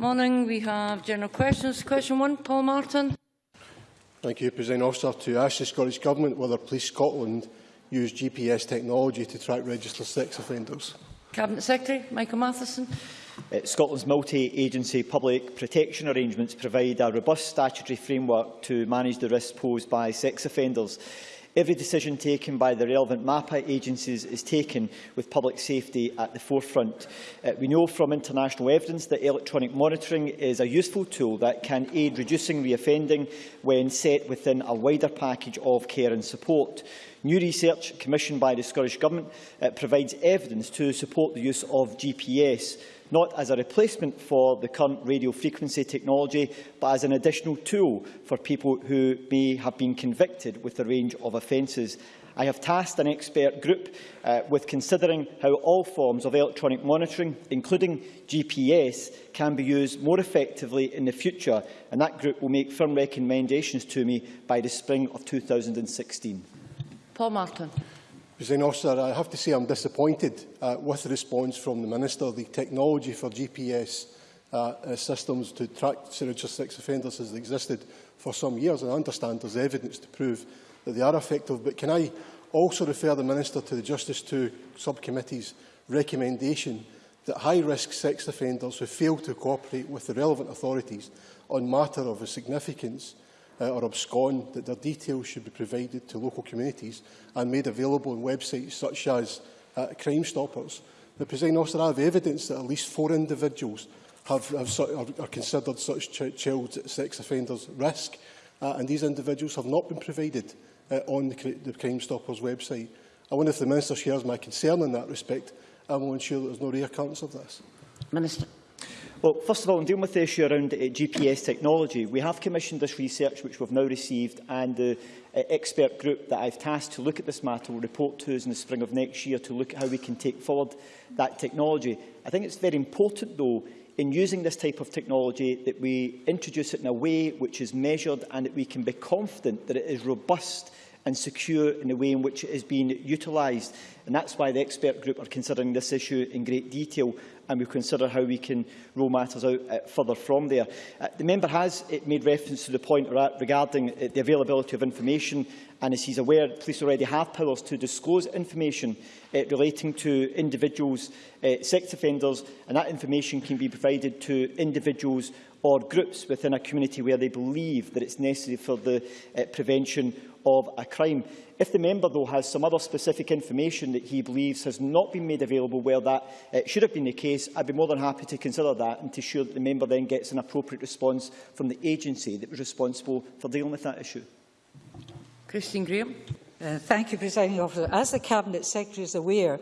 Morning. We have general questions. Question one, Paul Martin. Thank you, President Officer. To ask the Scottish Government whether Police Scotland use GPS technology to track registered sex offenders. Cabinet Secretary Michael Matheson. Uh, Scotland's multi-agency public protection arrangements provide a robust statutory framework to manage the risks posed by sex offenders. Every decision taken by the relevant MAPA agencies is taken with public safety at the forefront. Uh, we know from international evidence that electronic monitoring is a useful tool that can aid reducing reoffending when set within a wider package of care and support. New research commissioned by the Scottish Government uh, provides evidence to support the use of GPS not as a replacement for the current radio frequency technology, but as an additional tool for people who may have been convicted with a range of offences. I have tasked an expert group uh, with considering how all forms of electronic monitoring, including GPS, can be used more effectively in the future, and that group will make firm recommendations to me by the spring of 2016. Paul Martin. President Officer, I have to say I'm disappointed uh, with the response from the Minister. The technology for GPS uh, uh, systems to track Signature sex offenders has existed for some years, and I understand there's evidence to prove that they are effective. But can I also refer the Minister to the Justice 2 Subcommittee's recommendation that high-risk sex offenders who fail to cooperate with the relevant authorities on matter of a significance uh, or abscond, that their details should be provided to local communities and made available on websites such as uh, Crime Stoppers. The President Officer, I have evidence that at least four individuals have, have, are, are considered such ch child sex offenders risk, uh, and these individuals have not been provided uh, on the, the Crime Stoppers website. I wonder if the Minister shares my concern in that respect and will ensure that there's no reoccurrence of this. Minister. Well, first of all, in dealing with the issue around uh, GPS technology, we have commissioned this research, which we've now received, and the uh, expert group that I've tasked to look at this matter will report to us in the spring of next year to look at how we can take forward that technology. I think it's very important, though, in using this type of technology that we introduce it in a way which is measured and that we can be confident that it is robust and secure in the way in which it is being utilised. And that's why the expert group are considering this issue in great detail and we'll consider how we can roll matters out uh, further from there. Uh, the member has uh, made reference to the point regarding uh, the availability of information and as he's aware, police already have powers to disclose information uh, relating to individuals, uh, sex offenders, and that information can be provided to individuals or groups within a community where they believe that it's necessary for the uh, prevention of a crime. If the member, though, has some other specific information that he believes has not been made available where that uh, should have been the case, I'd be more than happy to consider that and to ensure that the member then gets an appropriate response from the agency that was responsible for dealing with that issue. Christine Graham. Uh, thank you, Presiding Officer. As the Cabinet Secretary is aware,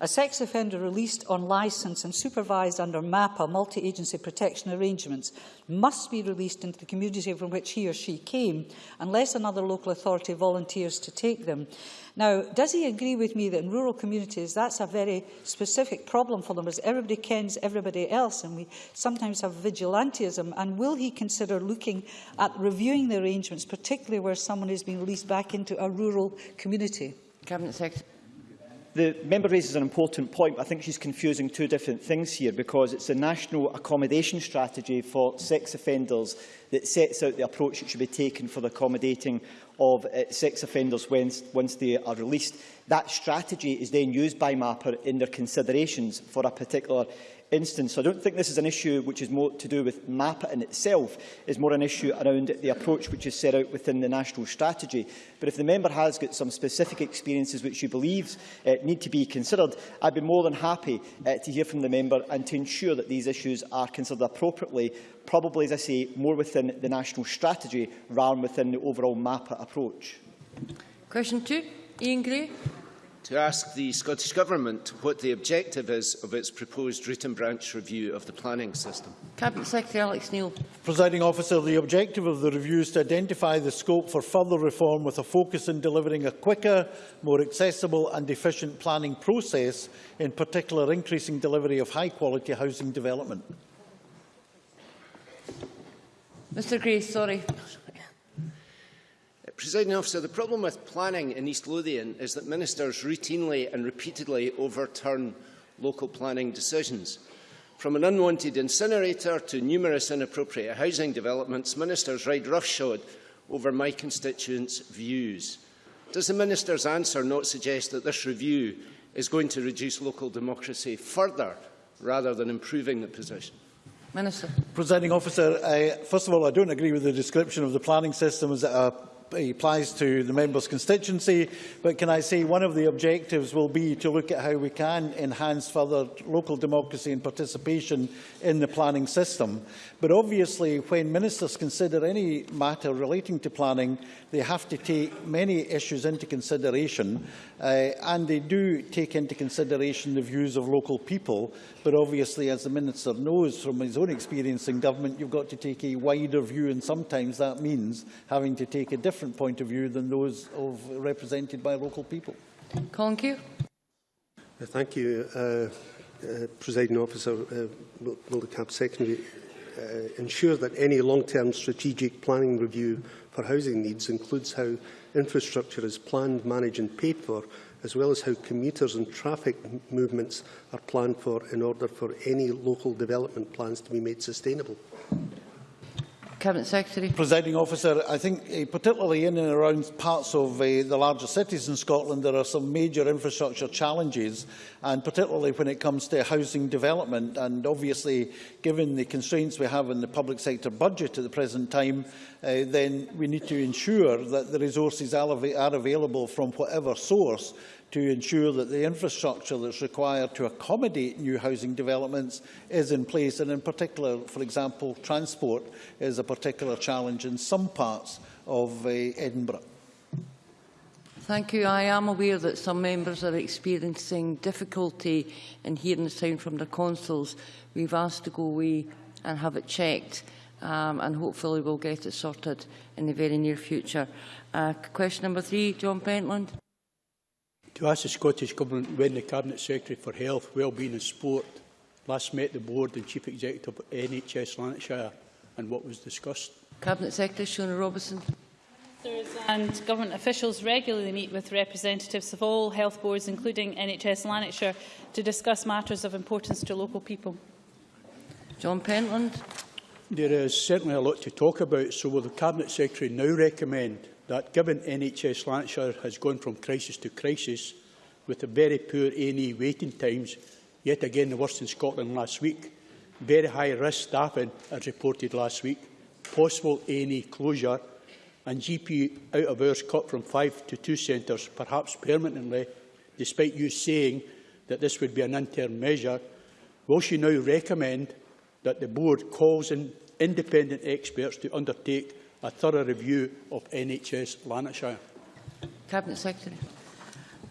a sex offender released on licence and supervised under MAPPA multi-agency protection arrangements must be released into the community from which he or she came unless another local authority volunteers to take them. Now, does he agree with me that in rural communities that's a very specific problem for them as everybody kens everybody else and we sometimes have vigilantism and will he consider looking at reviewing the arrangements, particularly where someone is being released back into a rural community. Cabinet Secretary. The member raises an important point, but I think she's confusing two different things here because it's a national accommodation strategy for sex offenders that sets out the approach that should be taken for the accommodating of uh, sex offenders when, once they are released. That strategy is then used by MAPR in their considerations for a particular instance. So I don't think this is an issue which is more to do with MAPPA in itself. It's more an issue around the approach which is set out within the national strategy. But if the member has got some specific experiences which she believes uh, need to be considered, I'd be more than happy uh, to hear from the member and to ensure that these issues are considered appropriately, probably, as I say, more within the national strategy rather than within the overall MAPPA approach. Question two, Iain Gray to ask the Scottish Government what the objective is of its proposed root and branch review of the planning system. Cabinet Secretary Alex Neil. Presiding officer, the objective of the review is to identify the scope for further reform with a focus on delivering a quicker, more accessible and efficient planning process, in particular increasing delivery of high-quality housing development. Mr Gray, sorry. Presiding officer, the problem with planning in East Lothian is that ministers routinely and repeatedly overturn local planning decisions. From an unwanted incinerator to numerous inappropriate housing developments, ministers ride roughshod over my constituents' views. Does the minister's answer not suggest that this review is going to reduce local democracy further rather than improving the position? Minister. Presiding officer, uh, first of all, I don't agree with the description of the planning system as a applies to the member's constituency, but can I say one of the objectives will be to look at how we can enhance further local democracy and participation in the planning system. But obviously, when ministers consider any matter relating to planning, they have to take many issues into consideration, uh, and they do take into consideration the views of local people. But obviously, as the Minister knows from his own experience in government, you've got to take a wider view, and sometimes that means having to take a different point of view than those of, represented by local people. Colin Keir. Uh, thank you, uh, uh, Presiding Officer. Uh, will, will the Cabinet Secretary uh, ensure that any long-term strategic planning review for housing needs includes how infrastructure is planned, managed and paid for, as well as how commuters and traffic movements are planned for in order for any local development plans to be made sustainable. Cabinet Secretary. Presiding officer, I think uh, particularly in and around parts of uh, the larger cities in Scotland there are some major infrastructure challenges and particularly when it comes to housing development and obviously given the constraints we have in the public sector budget at the present time uh, then we need to ensure that the resources are available from whatever source to ensure that the infrastructure that's required to accommodate new housing developments is in place. And in particular, for example, transport is a particular challenge in some parts of uh, Edinburgh. Thank you. I am aware that some members are experiencing difficulty in hearing the sound from the consoles. We've asked to go away and have it checked um, and hopefully we'll get it sorted in the very near future. Uh, question number three, John Pentland To ask the Scottish Government when the Cabinet Secretary for Health, Wellbeing and Sport last met the Board and Chief Executive of NHS Lanarkshire and what was discussed. Cabinet Secretary Shona Robertson. And government officials regularly meet with representatives of all health boards, including NHS Lanarkshire, to discuss matters of importance to local people. John Pentland. There is certainly a lot to talk about, so will the Cabinet Secretary now recommend that given NHS Lanarkshire has gone from crisis to crisis with a very poor A&E waiting times, yet again the worst in Scotland last week, very high risk staffing as reported last week, possible A&E closure and GP out of hours cut from five to two centres, perhaps permanently, despite you saying that this would be an interim measure, will she now recommend that the board calls in independent experts to undertake a thorough review of NHS Lanarkshire? Cabinet Secretary.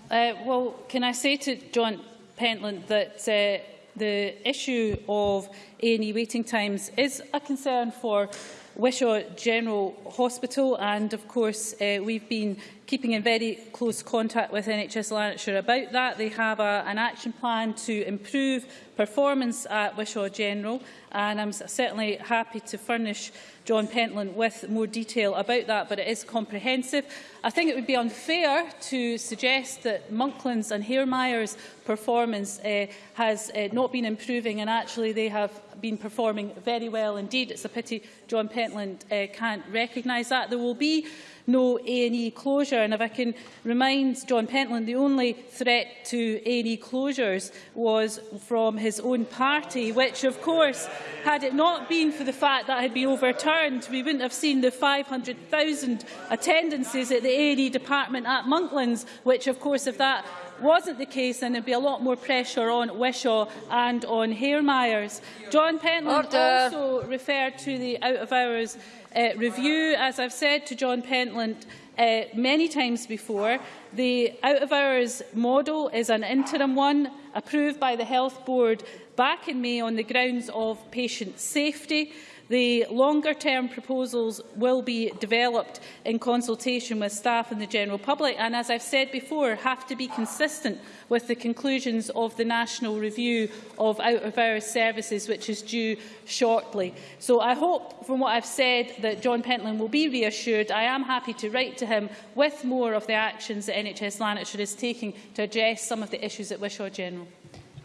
Uh, well, can I say to John Pentland that uh, the issue of A&E waiting times is a concern for Wishaw General Hospital and of course uh, we've been keeping in very close contact with NHS Lanarkshire about that. They have a, an action plan to improve performance at Wishaw General and I'm certainly happy to furnish John Pentland with more detail about that, but it is comprehensive. I think it would be unfair to suggest that Monklands and Hairmyers performance uh, has uh, not been improving and actually they have been performing very well indeed. It's a pity John Pentland uh, can't recognise that. There will be no A&E closure. And if I can remind John Pentland, the only threat to A&E closures was from his own party, which, of course, had it not been for the fact that had been overturned, we wouldn't have seen the 500,000 attendances at the A&E department at Monklands, which, of course, if that wasn't the case, then there'd be a lot more pressure on Wishaw and on Hairmyers. John Pentland Order. also referred to the out-of-hours uh, review. As I've said to John Pentland uh, many times before, the out-of-hours model is an interim one approved by the Health Board back in May on the grounds of patient safety. The longer-term proposals will be developed in consultation with staff and the general public and, as I've said before, have to be consistent with the conclusions of the National Review of Out-of-Hours Services, which is due shortly. So I hope, from what I've said, that John Pentland will be reassured. I am happy to write to him with more of the actions that NHS Lanarkshire is taking to address some of the issues at Wishaw General.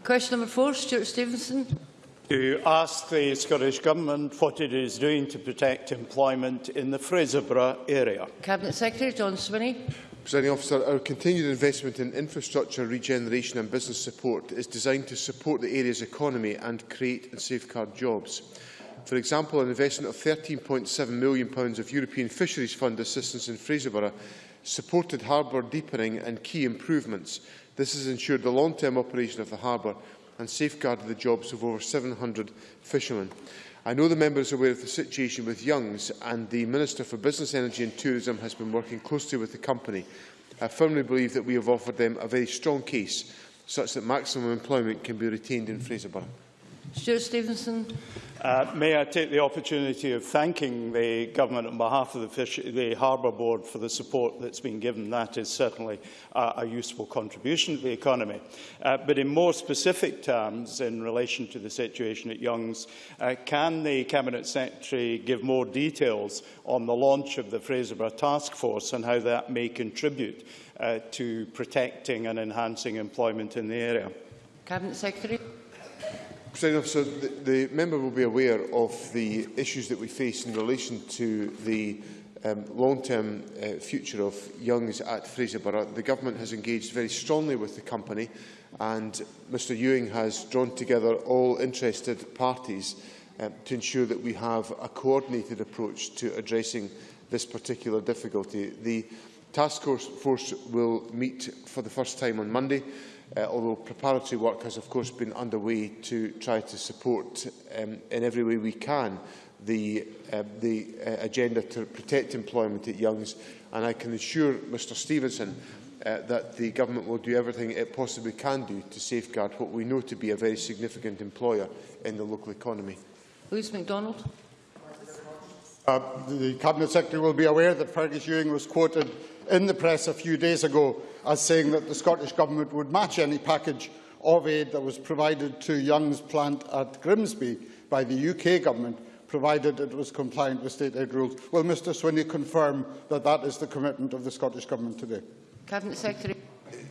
Question number four, Stuart Stevenson to ask the Scottish Government what it is doing to protect employment in the Fraserburgh area. Cabinet Secretary John Swinney. Presiding officer, our continued investment in infrastructure, regeneration and business support is designed to support the area's economy and create and safeguard jobs. For example, an investment of £13.7 million of European Fisheries Fund assistance in Fraserburgh supported harbour deepening and key improvements. This has ensured the long-term operation of the harbour and safeguarded the jobs of over 700 fishermen. I know the member is aware of the situation with Youngs and the Minister for Business, Energy and Tourism has been working closely with the company. I firmly believe that we have offered them a very strong case such that maximum employment can be retained in Fraserburgh. Stuart Stevenson. Uh, may I take the opportunity of thanking the Government on behalf of the, Fish the Harbour Board for the support that's been given. That is certainly uh, a useful contribution to the economy. Uh, but in more specific terms, in relation to the situation at Young's, uh, can the Cabinet Secretary give more details on the launch of the Fraserburgh Task Force and how that may contribute uh, to protecting and enhancing employment in the area? Cabinet Secretary. President Officer, the, the member will be aware of the issues that we face in relation to the um, long-term uh, future of Youngs at Fraserburgh. The government has engaged very strongly with the company and Mr Ewing has drawn together all interested parties um, to ensure that we have a coordinated approach to addressing this particular difficulty. The task force will meet for the first time on Monday uh, although preparatory work has of course been underway to try to support um, in every way we can the, uh, the uh, agenda to protect employment at Young's and I can assure Mr Stevenson uh, that the government will do everything it possibly can do to safeguard what we know to be a very significant employer in the local economy. Lewis MacDonald. Uh, the Cabinet Secretary will be aware that Fergus Ewing was quoted in the press a few days ago as saying that the Scottish Government would match any package of aid that was provided to Young's plant at Grimsby by the UK Government, provided it was compliant with state aid rules. Will Mr Swinney confirm that that is the commitment of the Scottish Government today? Cabinet Secretary.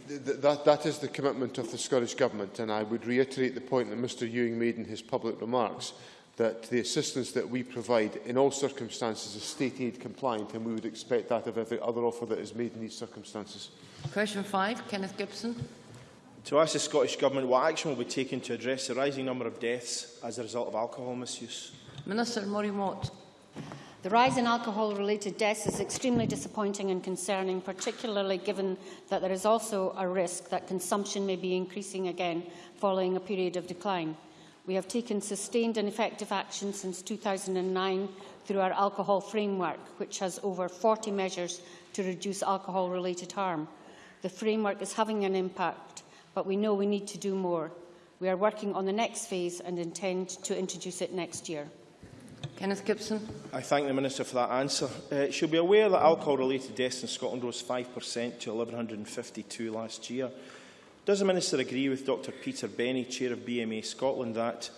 That, that is the commitment of the Scottish Government, and I would reiterate the point that Mr Ewing made in his public remarks. That the assistance that we provide in all circumstances is state aid compliant and we would expect that of every other offer that is made in these circumstances. Question 5, Kenneth Gibson. To ask the Scottish Government what action will be taken to address the rising number of deaths as a result of alcohol misuse. Minister Maureen Watt. The rise in alcohol-related deaths is extremely disappointing and concerning, particularly given that there is also a risk that consumption may be increasing again following a period of decline. We have taken sustained and effective action since 2009 through our alcohol framework, which has over 40 measures to reduce alcohol-related harm. The framework is having an impact, but we know we need to do more. We are working on the next phase and intend to introduce it next year. Kenneth Gibson. I thank the Minister for that answer. Uh, she'll be aware that alcohol-related deaths in Scotland rose 5% to 1,152 last year. Does the Minister agree with Dr Peter Benny, Chair of BMA Scotland, that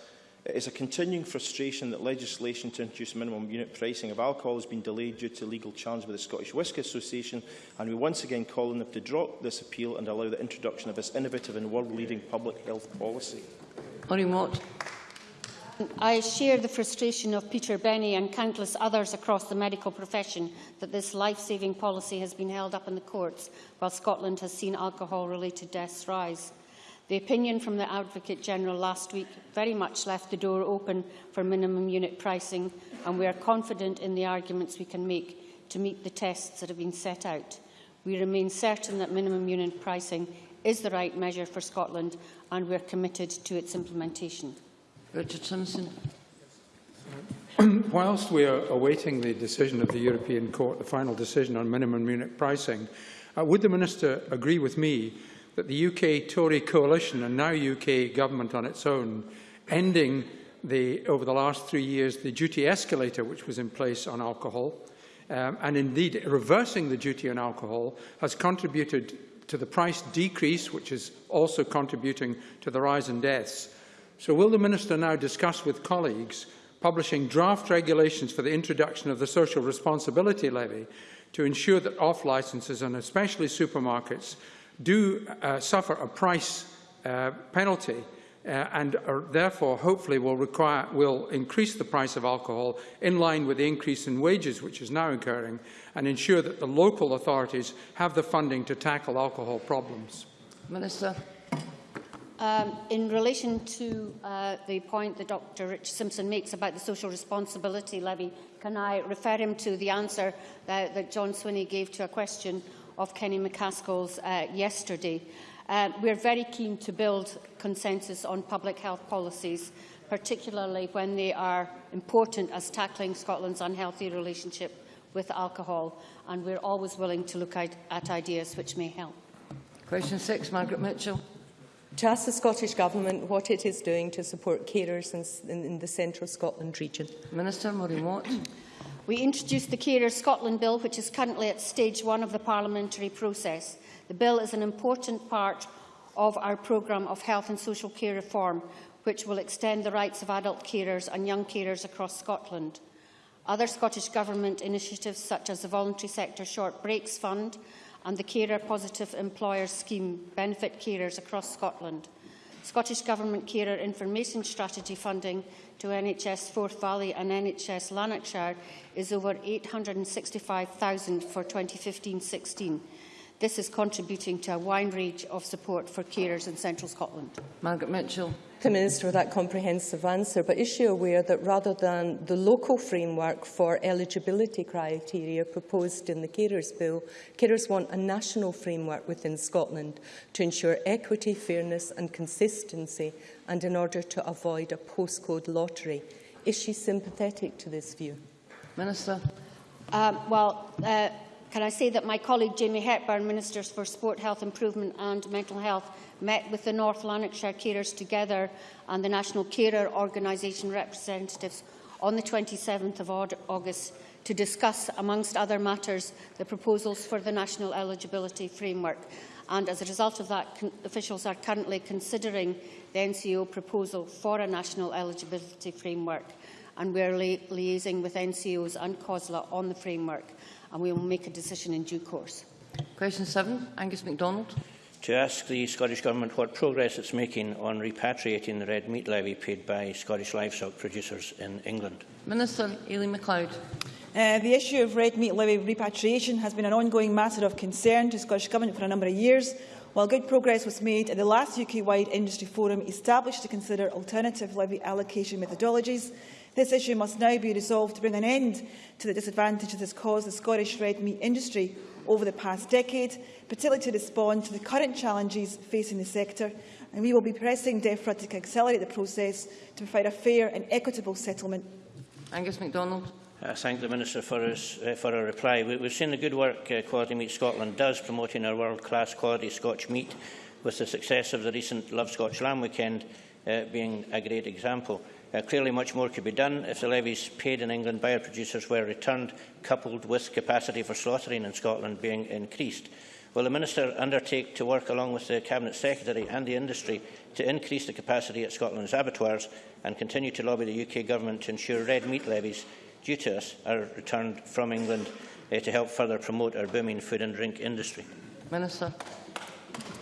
it is a continuing frustration that legislation to introduce minimum unit pricing of alcohol has been delayed due to legal challenge by the Scottish Whisky Association, and we once again call on them to drop this appeal and allow the introduction of this innovative and world-leading public health policy? Maureen Watt. I share the frustration of Peter Bennie and countless others across the medical profession that this life-saving policy has been held up in the courts while Scotland has seen alcohol-related deaths rise. The opinion from the Advocate General last week very much left the door open for minimum unit pricing and we are confident in the arguments we can make to meet the tests that have been set out. We remain certain that minimum unit pricing is the right measure for Scotland and we are committed to its implementation. Richard Simpson. Whilst we are awaiting the decision of the European Court, the final decision on minimum unit pricing, uh, would the Minister agree with me that the UK Tory coalition and now UK government on its own ending the, over the last three years the duty escalator which was in place on alcohol um, and indeed reversing the duty on alcohol has contributed to the price decrease which is also contributing to the rise in deaths so will the Minister now discuss with colleagues publishing draft regulations for the introduction of the social responsibility levy to ensure that off-licences and especially supermarkets do uh, suffer a price uh, penalty uh, and are therefore hopefully will, require, will increase the price of alcohol in line with the increase in wages which is now occurring and ensure that the local authorities have the funding to tackle alcohol problems? Minister. Um, in relation to uh, the point that Dr Rich Simpson makes about the social responsibility levy, can I refer him to the answer that, that John Swinney gave to a question of Kenny MacAskill's uh, yesterday? Uh, we're very keen to build consensus on public health policies, particularly when they are important as tackling Scotland's unhealthy relationship with alcohol, and we're always willing to look at, at ideas which may help. Question six, Margaret Mitchell. To ask the Scottish Government what it is doing to support carers in, in, in the central Scotland region. Minister Maureen Watt. We introduced the Carers Scotland Bill, which is currently at stage one of the parliamentary process. The bill is an important part of our programme of health and social care reform, which will extend the rights of adult carers and young carers across Scotland. Other Scottish Government initiatives, such as the Voluntary Sector Short Breaks Fund and the Carer Positive Employers Scheme benefit carers across Scotland. Scottish Government Carer Information Strategy funding to NHS Forth Valley and NHS Lanarkshire is over £865,000 for 2015-16. This is contributing to a wide range of support for carers in central Scotland. Margaret Mitchell. The Minister for that comprehensive answer, but is she aware that rather than the local framework for eligibility criteria proposed in the Carers Bill, carers want a national framework within Scotland to ensure equity, fairness and consistency and in order to avoid a postcode lottery. Is she sympathetic to this view? Minister. Um, well, uh, can I say that my colleague Jamie Hepburn, Ministers for Sport, Health Improvement and Mental Health, met with the North Lanarkshire carers together and the National Carer Organisation representatives on the 27th of August to discuss, amongst other matters, the proposals for the National Eligibility Framework. And as a result of that, officials are currently considering the NCO proposal for a National Eligibility Framework. And we are li liaising with NCOs and COSLA on the framework and we will make a decision in due course. Question 7, Angus MacDonald. To ask the Scottish Government what progress it's making on repatriating the red meat levy paid by Scottish livestock producers in England. Minister Aileen McLeod. Uh, the issue of red meat levy repatriation has been an ongoing matter of concern to the Scottish Government for a number of years. While good progress was made at the last UK-wide industry forum established to consider alternative levy allocation methodologies, This issue must now be resolved to bring an end to the disadvantage that has caused the Scottish red meat industry over the past decade, particularly to respond to the current challenges facing the sector. And we will be pressing DEFRA to accelerate the process to provide a fair and equitable settlement. Angus MacDonald. I thank the Minister for, his, uh, for her reply. We, we've seen the good work uh, Quality Meat Scotland does promoting our world-class quality Scotch meat, with the success of the recent Love Scotch Lamb Weekend uh, being a great example. Uh, clearly, much more could be done if the levies paid in England by our producers were returned, coupled with capacity for slaughtering in Scotland being increased. Will the Minister undertake to work along with the Cabinet Secretary and the industry to increase the capacity at Scotland's abattoirs and continue to lobby the UK Government to ensure red meat levies due to us are returned from England uh, to help further promote our booming food and drink industry? Minister.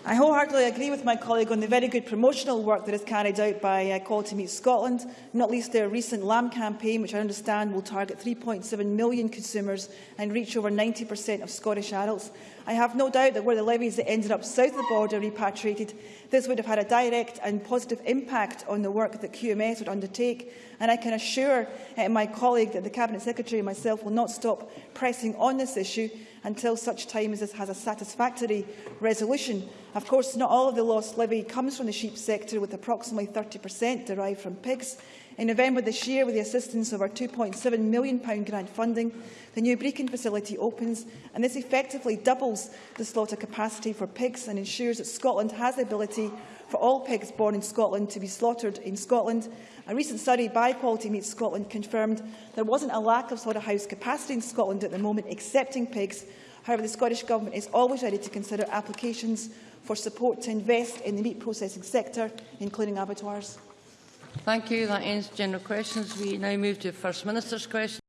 I wholeheartedly agree with my colleague on the very good promotional work that is carried out by uh, Quality Meat Scotland, not least their recent lamb campaign, which I understand will target 3.7 million consumers and reach over 90% of Scottish adults. I have no doubt that were the levies that ended up south of the border repatriated, this would have had a direct and positive impact on the work that QMS would undertake. And I can assure uh, my colleague that the Cabinet Secretary and myself will not stop pressing on this issue until such time as this has a satisfactory resolution. Of course, not all of the lost levy comes from the sheep sector, with approximately 30% derived from pigs. In November this year, with the assistance of our £2.7 million grant funding, the new Brechin facility opens, and this effectively doubles the slaughter capacity for pigs and ensures that Scotland has the ability for all pigs born in Scotland to be slaughtered in Scotland. A recent study by Quality Meat Scotland confirmed there wasn't a lack of slaughterhouse capacity in Scotland at the moment, accepting pigs. However, the Scottish Government is always ready to consider applications for support to invest in the meat processing sector, including abattoirs. Thank you. That ends general questions. We now move to First Minister's questions.